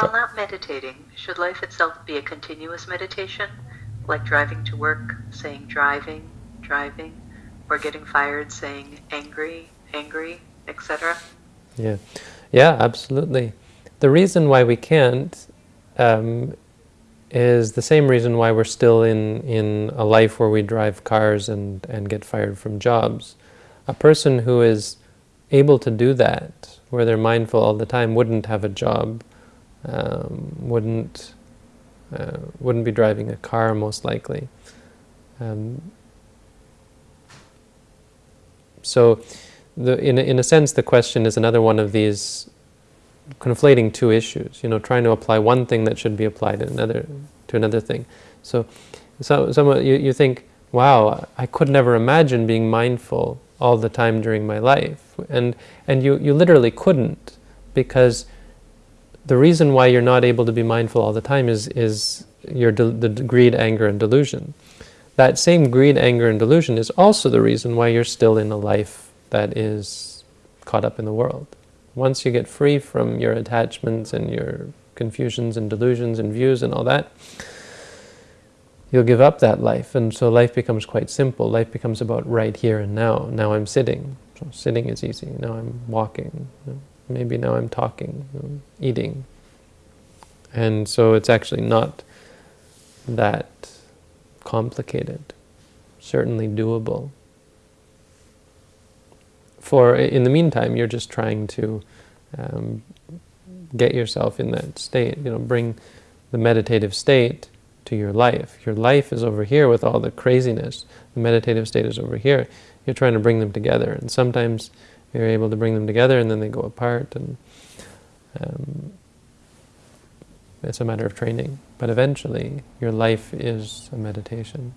While not meditating, should life itself be a continuous meditation, like driving to work, saying driving, driving, or getting fired, saying angry, angry, etc.? Yeah, yeah, absolutely. The reason why we can't um, is the same reason why we're still in, in a life where we drive cars and, and get fired from jobs. A person who is able to do that, where they're mindful all the time, wouldn't have a job, um, wouldn't, uh, wouldn't be driving a car most likely. Um, so the, in, a, in a sense, the question is another one of these conflating two issues, you know, trying to apply one thing that should be applied to another, to another thing. So, so some, you, you think, wow, I could never imagine being mindful all the time during my life. And, and you, you literally couldn't, because the reason why you're not able to be mindful all the time is, is your the greed, anger, and delusion. That same greed, anger, and delusion is also the reason why you're still in a life that is caught up in the world. Once you get free from your attachments and your confusions and delusions and views and all that, you'll give up that life. And so life becomes quite simple. Life becomes about right here and now. Now I'm sitting. So sitting is easy. Now I'm walking. Maybe now I'm talking, eating. And so it's actually not that complicated. Certainly doable for in the meantime, you're just trying to um, get yourself in that state, you know, bring the meditative state to your life. Your life is over here with all the craziness. The meditative state is over here. You're trying to bring them together. And sometimes you're able to bring them together and then they go apart. And um, it's a matter of training. But eventually, your life is a meditation.